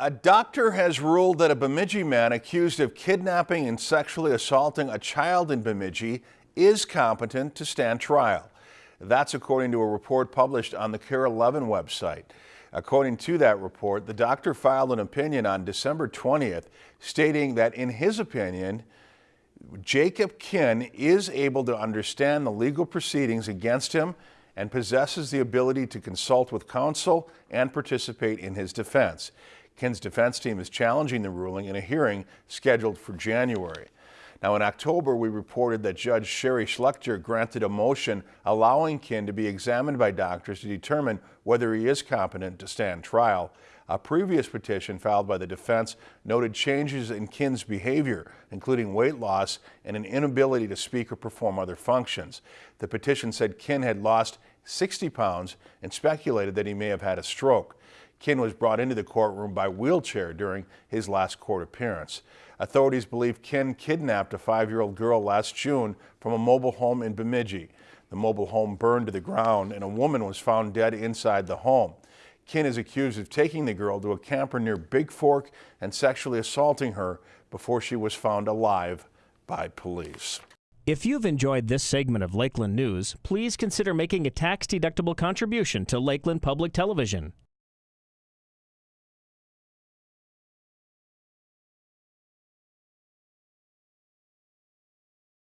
A doctor has ruled that a Bemidji man accused of kidnapping and sexually assaulting a child in Bemidji is competent to stand trial. That's according to a report published on the KARE 11 website. According to that report, the doctor filed an opinion on December 20th stating that in his opinion, Jacob Kinn is able to understand the legal proceedings against him and possesses the ability to consult with counsel and participate in his defense. Kinn's defense team is challenging the ruling in a hearing scheduled for January. Now, in October, we reported that Judge Shari Schluchter granted a motion allowing Kinn to be examined by doctors to determine whether he is competent to stand trial. A previous petition filed by the defense noted changes in Kinn's behavior, including weight loss and an inability to speak or perform other functions. The petition said Kinn had lost 60 pounds and speculated that he may have had a stroke. Kinn was brought into the courtroom by wheelchair during his last court appearance. Authorities believe Kinn kidnapped a five-year-old girl last June from a mobile home in Bemidji. The mobile home burned to the ground and a woman was found dead inside the home. Kinn is accused of taking the girl to a camper near Big Fork and sexually assaulting her before she was found alive by police. If you've enjoyed this segment of Lakeland News, please consider making a tax-deductible contribution to Lakeland Public Television.